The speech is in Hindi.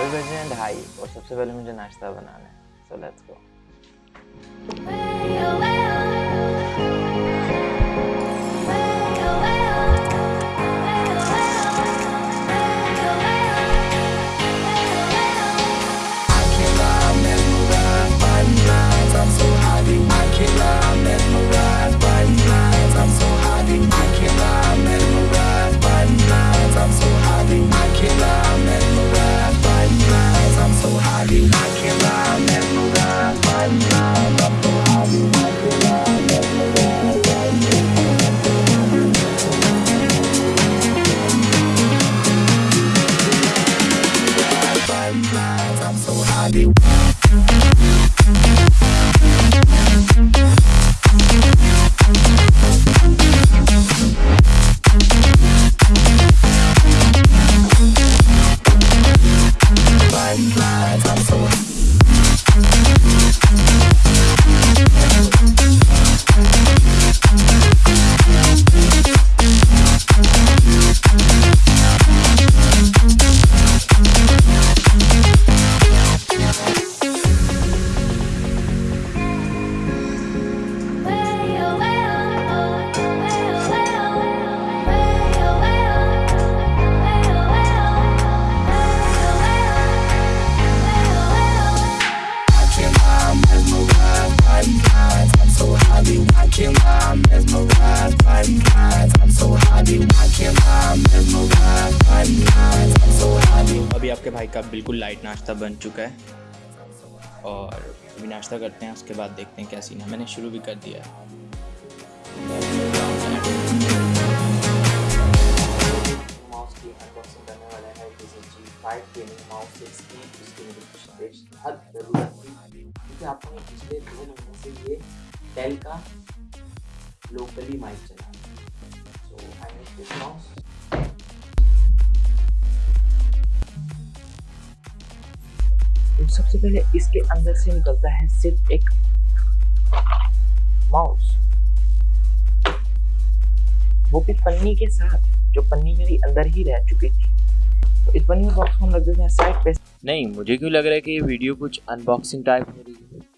अभी बजे हैं ढाई और सबसे पहले मुझे नाश्ता बनाना है सो लेट्स गो अभी आपके भाई का बिल्कुल लाइट नाश्ता बन चुका है। और अभी नाश्ता करते हैं, उसके बाद देखते हैं क्या सीन है। मैंने शुरू भी कर दिया है। की लोकली माइक चला। सो आई दिस माउस सबसे पहले इसके अंदर से निकलता है सिर्फ़ एक माउस वो भी पन्नी के साथ जो पन्नी मेरी अंदर ही रह चुकी थी तो इस पन्नी बॉक्स को हम रख देते हैं साइड पे नहीं मुझे क्यों लग रहा है कि ये वीडियो कुछ अनबॉक्सिंग टाइप हो रही है